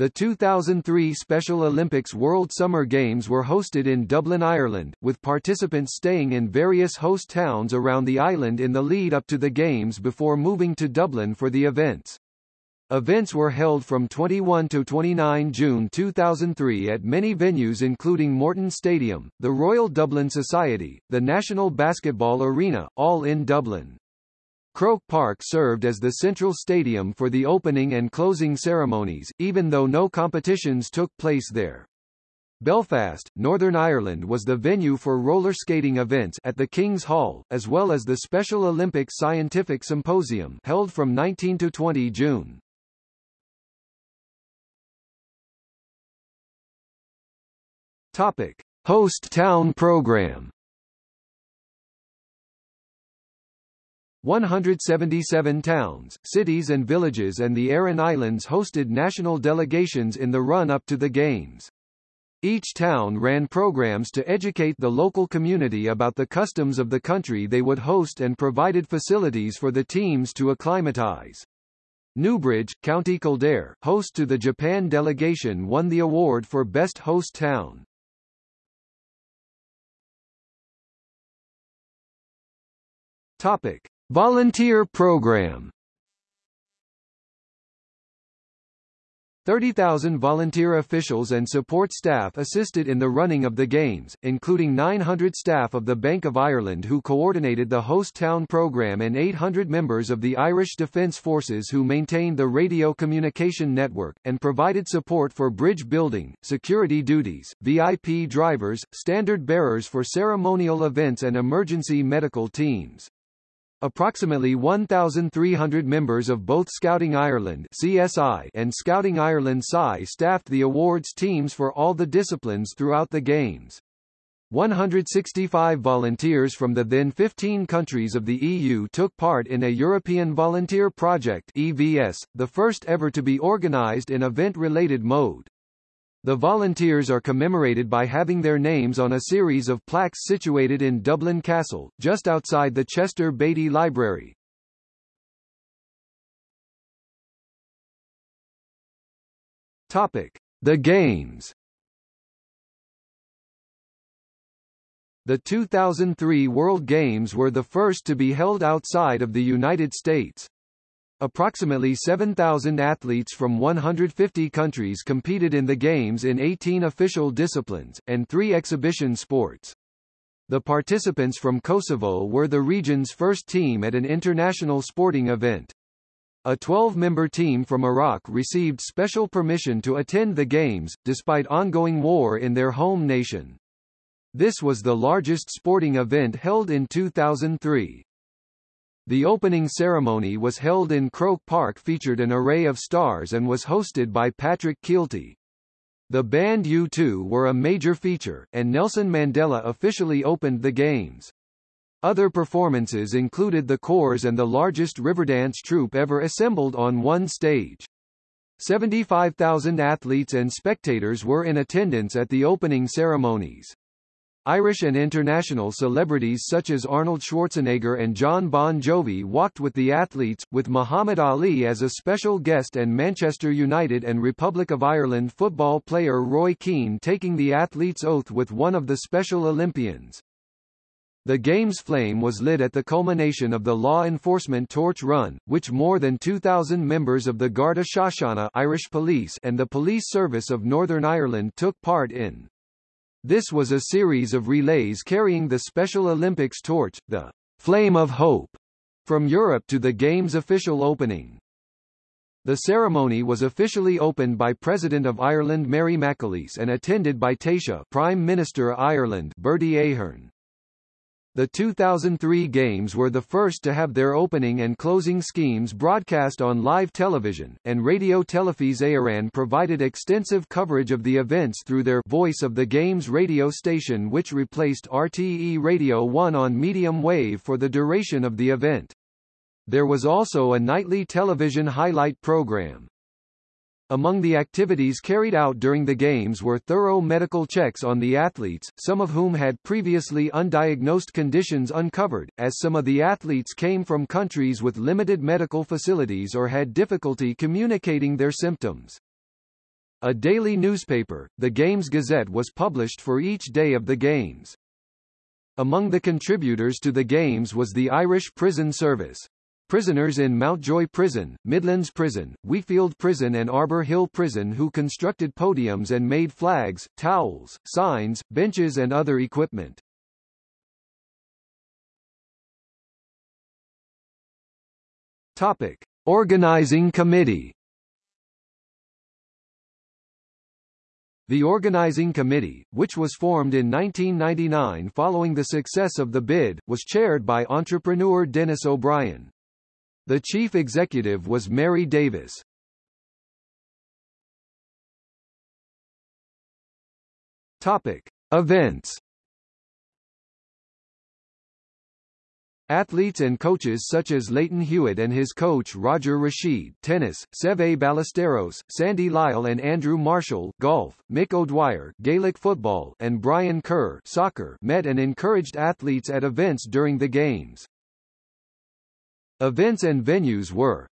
The 2003 Special Olympics World Summer Games were hosted in Dublin, Ireland, with participants staying in various host towns around the island in the lead up to the Games before moving to Dublin for the events. Events were held from 21 to 29 June 2003 at many venues including Morton Stadium, the Royal Dublin Society, the National Basketball Arena, all in Dublin. Croke Park served as the central stadium for the opening and closing ceremonies, even though no competitions took place there. Belfast, Northern Ireland was the venue for roller skating events at the King's Hall, as well as the Special Olympics Scientific Symposium held from 19 to 20 June. Topic: Host Town Program 177 towns, cities and villages and the Aran Islands hosted national delegations in the run-up to the Games. Each town ran programs to educate the local community about the customs of the country they would host and provided facilities for the teams to acclimatize. Newbridge, County Kildare, host to the Japan delegation won the award for Best Host Town. Topic. Volunteer program 30,000 volunteer officials and support staff assisted in the running of the Games, including 900 staff of the Bank of Ireland who coordinated the host town programme and 800 members of the Irish Defence Forces who maintained the radio communication network, and provided support for bridge building, security duties, VIP drivers, standard bearers for ceremonial events and emergency medical teams. Approximately 1,300 members of both Scouting Ireland CSI and Scouting Ireland SCI staffed the awards teams for all the disciplines throughout the Games. 165 volunteers from the then 15 countries of the EU took part in a European Volunteer Project EVS, the first ever to be organized in event-related mode. The volunteers are commemorated by having their names on a series of plaques situated in Dublin Castle, just outside the Chester Beatty Library. Topic: The Games. The 2003 World Games were the first to be held outside of the United States. Approximately 7,000 athletes from 150 countries competed in the Games in 18 official disciplines, and three exhibition sports. The participants from Kosovo were the region's first team at an international sporting event. A 12-member team from Iraq received special permission to attend the Games, despite ongoing war in their home nation. This was the largest sporting event held in 2003. The opening ceremony was held in Croke Park featured an array of stars and was hosted by Patrick Kielty. The band U2 were a major feature, and Nelson Mandela officially opened the Games. Other performances included the Corrs and the largest Riverdance troupe ever assembled on one stage. 75,000 athletes and spectators were in attendance at the opening ceremonies. Irish and international celebrities such as Arnold Schwarzenegger and Jon Bon Jovi walked with the athletes, with Muhammad Ali as a special guest and Manchester United and Republic of Ireland football player Roy Keane taking the athlete's oath with one of the Special Olympians. The game's flame was lit at the culmination of the law enforcement torch run, which more than 2,000 members of the Garda Síochána Irish Police and the Police Service of Northern Ireland took part in. This was a series of relays carrying the Special Olympics torch, the Flame of Hope, from Europe to the Games' official opening. The ceremony was officially opened by President of Ireland Mary McAleese and attended by Taoiseach Prime Minister Ireland Bertie Ahern. The 2003 Games were the first to have their opening and closing schemes broadcast on live television, and Raidió Teilifís Éireann provided extensive coverage of the events through their Voice of the Games radio station which replaced RTE Radio 1 on medium wave for the duration of the event. There was also a nightly television highlight program. Among the activities carried out during the Games were thorough medical checks on the athletes, some of whom had previously undiagnosed conditions uncovered, as some of the athletes came from countries with limited medical facilities or had difficulty communicating their symptoms. A daily newspaper, the Games Gazette was published for each day of the Games. Among the contributors to the Games was the Irish Prison Service. Prisoners in Mountjoy Prison, Midlands Prison, Wheatfield Prison and Arbour Hill Prison who constructed podiums and made flags, towels, signs, benches and other equipment. Topic. Organizing Committee The Organizing Committee, which was formed in 1999 following the success of the bid, was chaired by entrepreneur Denis O'Brien. The chief executive was Mary Davis. Topic: Events Athletes and coaches such as Lleyton Hewitt and his coach Roger Rasheed tennis, Seve Ballesteros, Sandy Lyle and Andrew Marshall golf, Mick O'Dwyer Gaelic football and Brian Kerr soccer met and encouraged athletes at events during the Games. Events and venues were